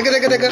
Deca, deca, deca.